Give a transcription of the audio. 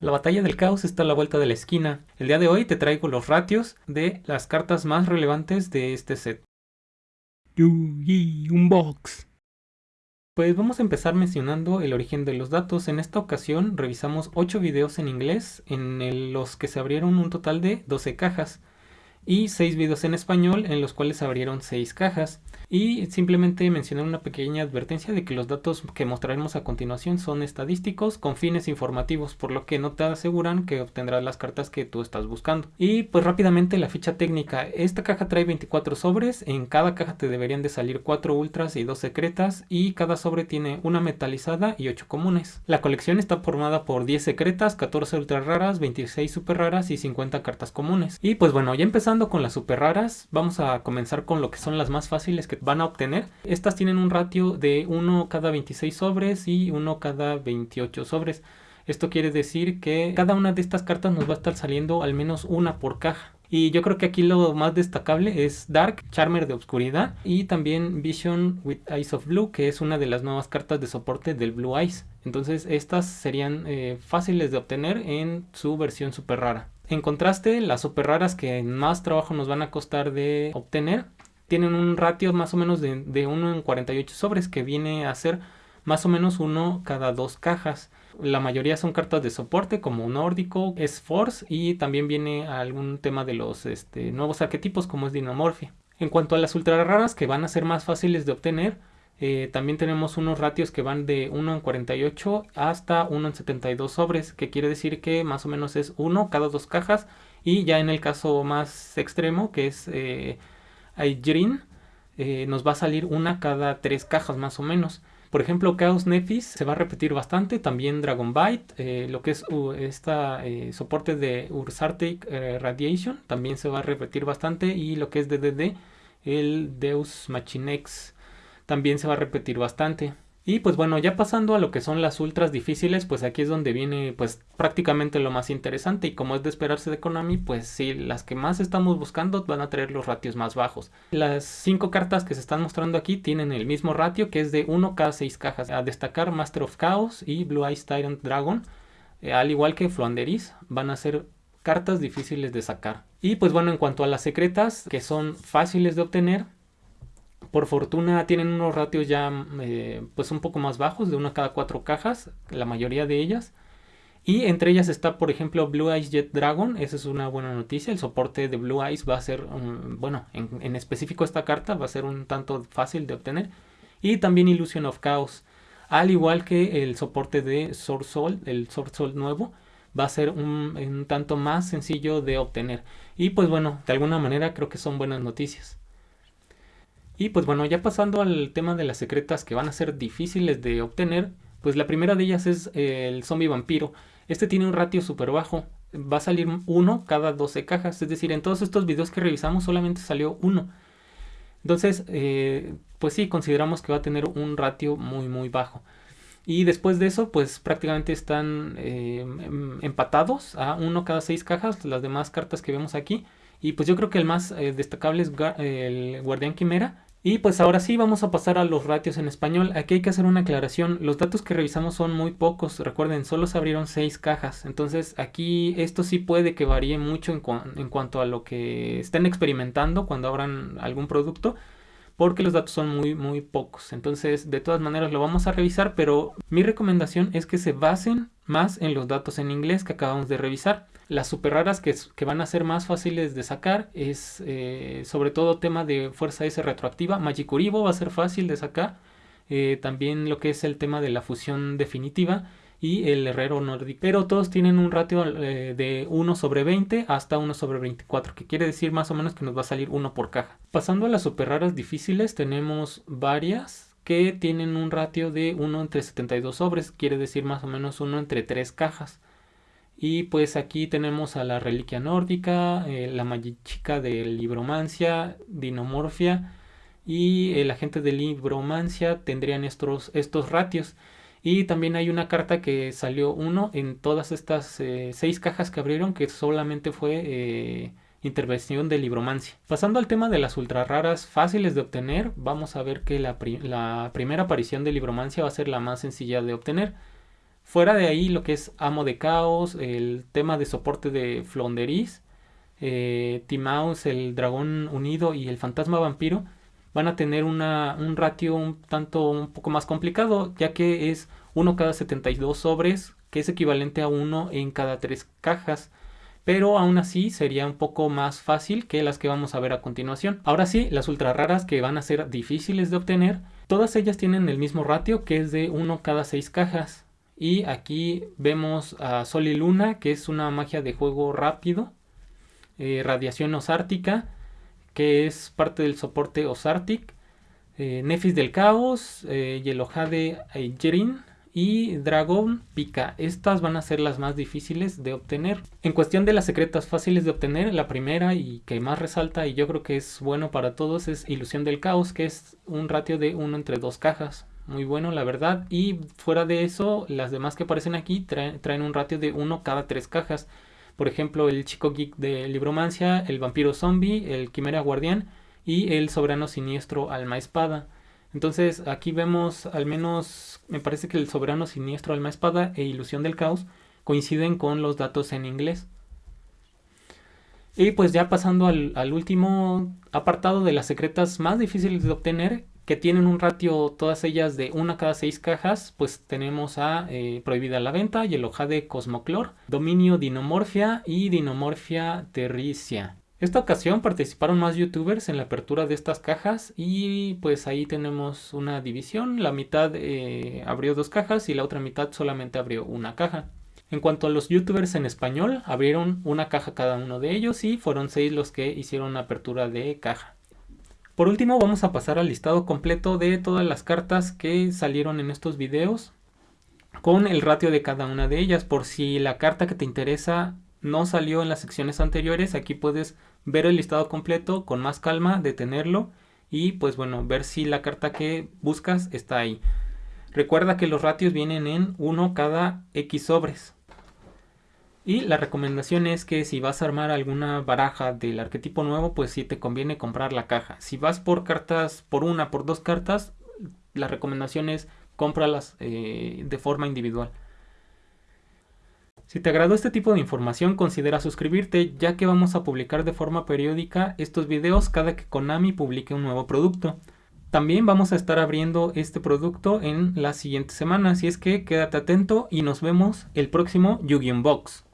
La batalla del caos está a la vuelta de la esquina. El día de hoy te traigo los ratios de las cartas más relevantes de este set. Yugi Unbox. Pues vamos a empezar mencionando el origen de los datos. En esta ocasión revisamos 8 videos en inglés en los que se abrieron un total de 12 cajas y 6 videos en español en los cuales se abrieron 6 cajas y simplemente mencionar una pequeña advertencia de que los datos que mostraremos a continuación son estadísticos con fines informativos, por lo que no te aseguran que obtendrás las cartas que tú estás buscando. Y pues rápidamente la ficha técnica, esta caja trae 24 sobres, en cada caja te deberían de salir 4 ultras y 2 secretas y cada sobre tiene una metalizada y 8 comunes. La colección está formada por 10 secretas, 14 ultra raras, 26 super raras y 50 cartas comunes. Y pues bueno, ya empezando con las super raras, vamos a comenzar con lo que son las más fáciles que van a obtener. Estas tienen un ratio de 1 cada 26 sobres y 1 cada 28 sobres. Esto quiere decir que cada una de estas cartas nos va a estar saliendo al menos una por caja. Y yo creo que aquí lo más destacable es Dark, Charmer de Obscuridad y también Vision with Eyes of Blue, que es una de las nuevas cartas de soporte del Blue Eyes. Entonces estas serían eh, fáciles de obtener en su versión super rara. En contraste, las super raras que más trabajo nos van a costar de obtener tienen un ratio más o menos de, de 1 en 48 sobres que viene a ser más o menos uno cada dos cajas. La mayoría son cartas de soporte como nórdico, es force y también viene algún tema de los este, nuevos arquetipos como es dinomorfia. En cuanto a las ultra raras que van a ser más fáciles de obtener, eh, también tenemos unos ratios que van de 1 en 48 hasta 1 en 72 sobres, que quiere decir que más o menos es 1 cada dos cajas y ya en el caso más extremo que es eh, Aigrin eh, nos va a salir una cada tres cajas más o menos. Por ejemplo, Chaos Nephis se va a repetir bastante, también Dragon Bite, eh, lo que es uh, esta eh, soporte de Ursartic Radiation también se va a repetir bastante y lo que es DDD, el Deus Machinex también se va a repetir bastante. Y pues bueno, ya pasando a lo que son las ultras difíciles, pues aquí es donde viene pues prácticamente lo más interesante y como es de esperarse de Konami, pues sí, las que más estamos buscando van a traer los ratios más bajos. Las 5 cartas que se están mostrando aquí tienen el mismo ratio que es de 1 cada 6 cajas. A destacar Master of Chaos y Blue Eyes Tyrant Dragon, eh, al igual que Floanderis, van a ser cartas difíciles de sacar. Y pues bueno, en cuanto a las secretas, que son fáciles de obtener, por fortuna tienen unos ratios ya eh, pues un poco más bajos, de una cada cuatro cajas, la mayoría de ellas. Y entre ellas está, por ejemplo, Blue Eyes Jet Dragon. Esa es una buena noticia. El soporte de Blue Eyes va a ser, bueno, en, específico esta carta va a ser un tanto fácil de obtener. Y también Illusion of Chaos. Al igual que el soporte de Sword Soul, el Sword Soul nuevo, va a ser un, un tanto más sencillo de obtener. Y pues bueno, de alguna manera creo que son buenas noticias. Y pues bueno, ya pasando al tema de las secretas que van a ser difíciles de obtener, pues la primera de ellas es el zombie vampiro. Este tiene un ratio súper bajo, va a salir uno cada 12 cajas, es decir, en todos estos videos que revisamos solamente salió uno. Entonces, eh, pues sí, consideramos que va a tener un ratio muy muy bajo. Y después de eso, pues prácticamente están eh, em, empatados a uno cada 6 cajas, las demás cartas que vemos aquí. Y pues yo creo que el más eh, destacable es el Guardián Quimera, y pues ahora sí vamos a pasar a los ratios en español. Aquí hay que hacer una aclaración. Los datos que revisamos son muy pocos. Recuerden, solo se abrieron 6 cajas. Entonces aquí esto sí puede que varíe mucho en, en cuanto a lo que estén experimentando cuando abran algún producto porque los datos son muy muy pocos. Entonces, de todas maneras lo vamos a revisar, pero mi recomendación es que se basen más en los datos en inglés que acabamos de revisar. Las super raras que, que van a ser más fáciles de sacar es eh, sobre todo tema de fuerza S retroactiva. Magicuribo va a ser fácil de sacar. Eh, también lo que es el tema de la fusión definitiva y el herrero nórdico. Pero todos tienen un ratio eh, de 1 sobre 20 hasta 1 sobre 24, que quiere decir más o menos que nos va a salir uno por caja. Pasando a las super raras difíciles, tenemos varias que tienen un ratio de 1 entre 72 sobres, quiere decir más o menos 1 entre 3 cajas. Y pues aquí tenemos a la reliquia nórdica, eh, la magichica de libromancia, dinomorfia y el agente de libromancia tendrían estos, estos ratios. Y también hay una carta que salió uno en todas estas eh, seis cajas que abrieron que solamente fue eh, intervención de libromancia. Pasando al tema de las ultra raras fáciles de obtener, vamos a ver que la, primera aparición de libromancia va a ser la más sencilla de obtener. Fuera de ahí lo que es Amo de Caos, el tema de soporte de Flonderis, eh, Timaus, el Dragón Unido y el Fantasma Vampiro van a tener una, un ratio un tanto un poco más complicado, ya que es 1 cada 72 sobres, que es equivalente a 1 en cada 3 cajas. Pero aún así sería un poco más fácil que las que vamos a ver a continuación. Ahora sí, las ultra raras que van a ser difíciles de obtener, todas ellas tienen el mismo ratio que es de 1 cada 6 cajas. Y aquí vemos a Sol y Luna, que es una magia de juego rápido. Eh, radiación osártica, que es parte del soporte Osartic. Eh, Nefis del Caos, eh, Yelohade Jerin y Dragon Pica. Estas van a ser las más difíciles de obtener. En cuestión de las secretas fáciles de obtener, la primera y que más resalta y yo creo que es bueno para todos es Ilusión del Caos, que es un ratio de 1 entre 2 cajas muy bueno la verdad y fuera de eso las demás que aparecen aquí traen, un ratio de 1 cada 3 cajas por ejemplo el chico geek de libromancia el vampiro zombie el quimera guardián y el soberano siniestro alma espada. Entonces aquí vemos al menos me parece que el soberano siniestro alma espada e ilusión del caos coinciden con los datos en inglés. Y pues ya pasando al, al último apartado de las secretas más difíciles de obtener que tienen un ratio todas ellas de una cada seis cajas, pues tenemos a eh, Prohibida la Venta, y de Cosmoclor, Dominio Dinomorfia y Dinomorfia Terricia. Esta ocasión participaron más youtubers en la apertura de estas cajas y pues ahí tenemos una división, la mitad eh, abrió dos cajas y la otra mitad solamente abrió una caja. En cuanto a los youtubers en español, abrieron una caja cada uno de ellos y fueron seis los que hicieron apertura de caja. Por último vamos a pasar al listado completo de todas las cartas que salieron en estos videos con el ratio de cada una de ellas. Por si la carta que te interesa no salió en las secciones anteriores, aquí puedes ver el listado completo con más calma, detenerlo y pues bueno, ver si la carta que buscas está ahí. Recuerda que los ratios vienen en 1 cada X sobres. Y la recomendación es que si vas a armar alguna baraja del arquetipo nuevo, pues sí te conviene comprar la caja. Si vas por cartas, por una, por dos cartas, la recomendación es cómpralas eh, de forma individual. Si te agradó este tipo de información, considera suscribirte ya que vamos a publicar de forma periódica estos videos cada que Konami publique un nuevo producto. También vamos a estar abriendo este producto en las siguientes semanas, así es que quédate atento y nos vemos el próximo Yu-Gi-Oh! Box.